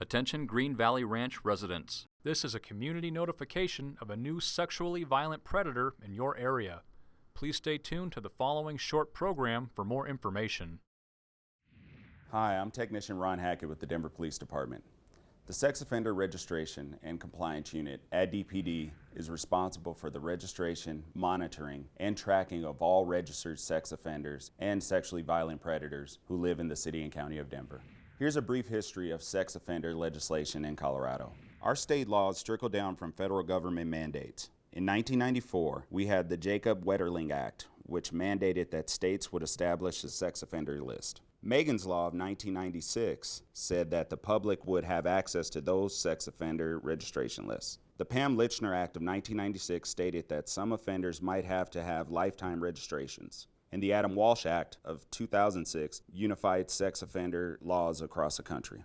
Attention Green Valley Ranch residents. This is a community notification of a new sexually violent predator in your area. Please stay tuned to the following short program for more information. Hi, I'm Technician Ron Hackett with the Denver Police Department. The Sex Offender Registration and Compliance Unit at DPD is responsible for the registration, monitoring, and tracking of all registered sex offenders and sexually violent predators who live in the city and county of Denver. Here's a brief history of sex offender legislation in Colorado. Our state laws trickle down from federal government mandates. In 1994, we had the Jacob Wetterling Act, which mandated that states would establish a sex offender list. Megan's Law of 1996 said that the public would have access to those sex offender registration lists. The Pam Lychner Act of 1996 stated that some offenders might have to have lifetime registrations. And the Adam Walsh Act of 2006 unified sex offender laws across the country.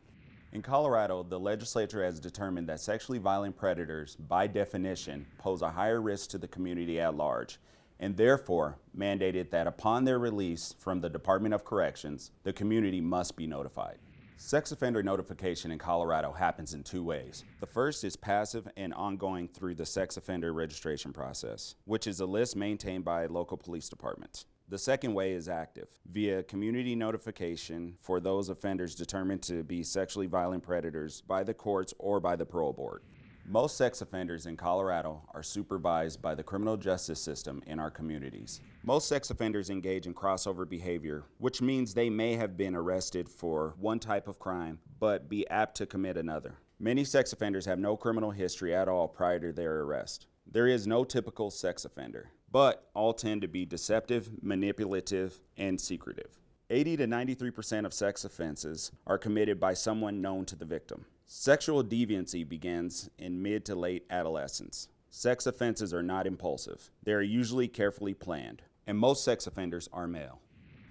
In Colorado, the legislature has determined that sexually violent predators, by definition, pose a higher risk to the community at large and therefore mandated that upon their release from the Department of Corrections, the community must be notified. Sex offender notification in Colorado happens in two ways. The first is passive and ongoing through the sex offender registration process, which is a list maintained by local police departments. The second way is active, via community notification for those offenders determined to be sexually violent predators by the courts or by the parole board. Most sex offenders in Colorado are supervised by the criminal justice system in our communities. Most sex offenders engage in crossover behavior, which means they may have been arrested for one type of crime, but be apt to commit another. Many sex offenders have no criminal history at all prior to their arrest. There is no typical sex offender, but all tend to be deceptive, manipulative, and secretive. 80 to 93% of sex offenses are committed by someone known to the victim. Sexual deviancy begins in mid to late adolescence. Sex offenses are not impulsive. They are usually carefully planned, and most sex offenders are male.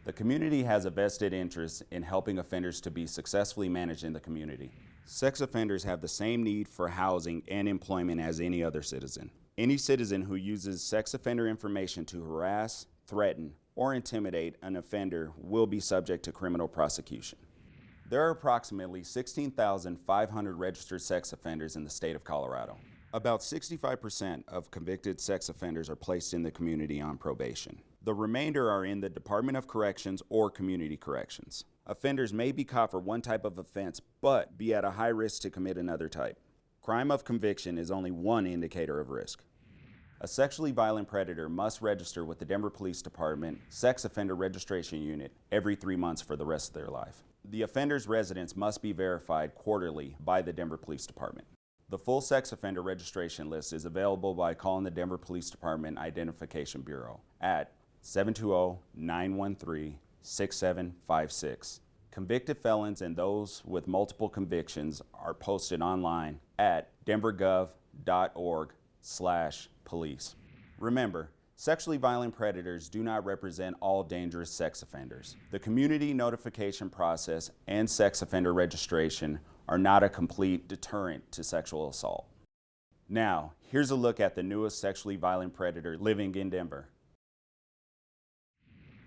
The community has a vested interest in helping offenders to be successfully managed in the community. Sex offenders have the same need for housing and employment as any other citizen. Any citizen who uses sex offender information to harass, threaten, or intimidate an offender will be subject to criminal prosecution. There are approximately 16,500 registered sex offenders in the state of Colorado. About 65% of convicted sex offenders are placed in the community on probation. The remainder are in the Department of Corrections or Community Corrections. Offenders may be caught for one type of offense, but be at a high risk to commit another type. Crime of conviction is only one indicator of risk. A sexually violent predator must register with the Denver Police Department Sex Offender Registration Unit every three months for the rest of their life. The offender's residence must be verified quarterly by the Denver Police Department. The full sex offender registration list is available by calling the Denver Police Department Identification Bureau at 720-913-6756. Convicted felons and those with multiple convictions are posted online at denvergov.org slash police. Remember, Sexually violent predators do not represent all dangerous sex offenders. The community notification process and sex offender registration are not a complete deterrent to sexual assault. Now, here's a look at the newest sexually violent predator living in Denver.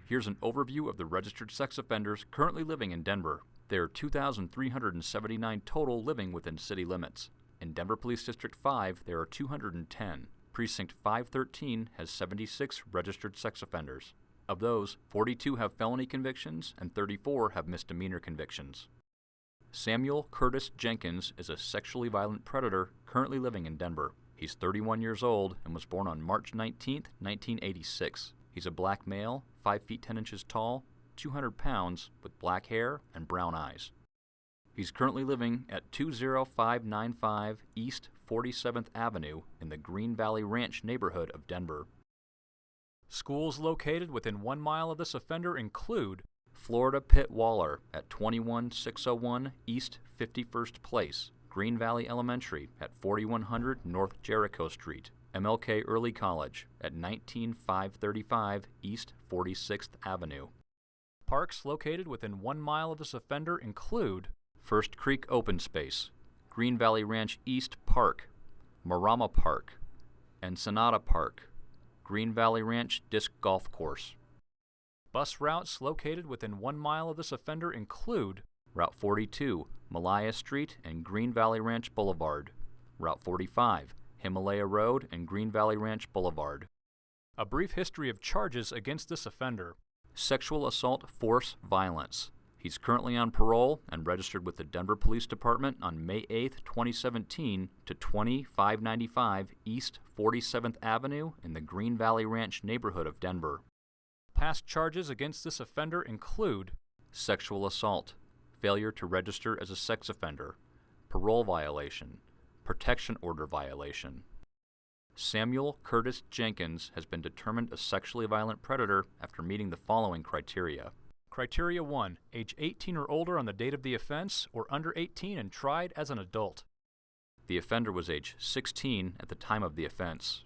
Here's an overview of the registered sex offenders currently living in Denver. There are 2,379 total living within city limits. In Denver Police District 5, there are 210. Precinct 513 has 76 registered sex offenders. Of those, 42 have felony convictions and 34 have misdemeanor convictions. Samuel Curtis Jenkins is a sexually violent predator currently living in Denver. He's 31 years old and was born on March 19, 1986. He's a black male, 5 feet 10 inches tall, 200 pounds, with black hair and brown eyes. He's currently living at 20595 East 47th Avenue in the Green Valley Ranch neighborhood of Denver. Schools located within one mile of this offender include Florida Pitt Waller at 21601 East 51st Place, Green Valley Elementary at 4100 North Jericho Street, MLK Early College at 19535 East 46th Avenue. Parks located within one mile of this offender include First Creek Open Space, Green Valley Ranch East Park, Marama Park, and Ensenada Park, Green Valley Ranch Disc Golf Course. Bus routes located within one mile of this offender include Route 42, Malaya Street and Green Valley Ranch Boulevard. Route 45, Himalaya Road and Green Valley Ranch Boulevard. A brief history of charges against this offender. Sexual assault, force, violence. He's currently on parole and registered with the Denver Police Department on May 8, 2017 to 20595 East 47th Avenue in the Green Valley Ranch neighborhood of Denver. Past charges against this offender include Sexual assault, failure to register as a sex offender, parole violation, protection order violation. Samuel Curtis Jenkins has been determined a sexually violent predator after meeting the following criteria. Criteria 1 Age 18 or older on the date of the offense, or under 18 and tried as an adult. The offender was age 16 at the time of the offense.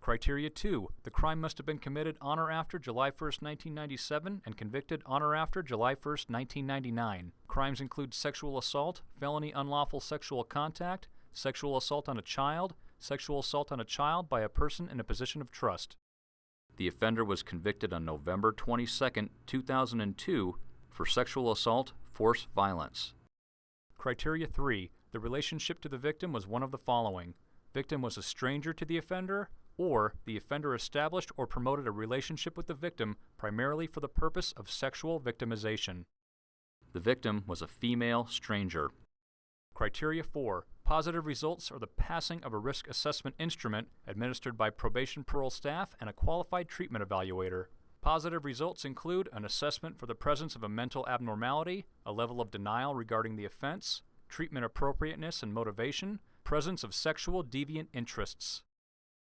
Criteria 2 The crime must have been committed on or after July 1, 1997, and convicted on or after July 1, 1999. Crimes include sexual assault, felony unlawful sexual contact, sexual assault on a child, sexual assault on a child by a person in a position of trust. The offender was convicted on November 22, 2002 for sexual assault, force, violence. Criteria 3 The relationship to the victim was one of the following Victim was a stranger to the offender, or the offender established or promoted a relationship with the victim primarily for the purpose of sexual victimization. The victim was a female stranger. Criteria 4 Positive results are the passing of a risk assessment instrument administered by probation parole staff and a qualified treatment evaluator. Positive results include an assessment for the presence of a mental abnormality, a level of denial regarding the offense, treatment appropriateness and motivation, presence of sexual deviant interests.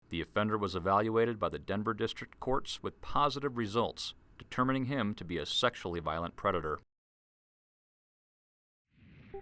The offender was evaluated by the Denver District Courts with positive results, determining him to be a sexually violent predator.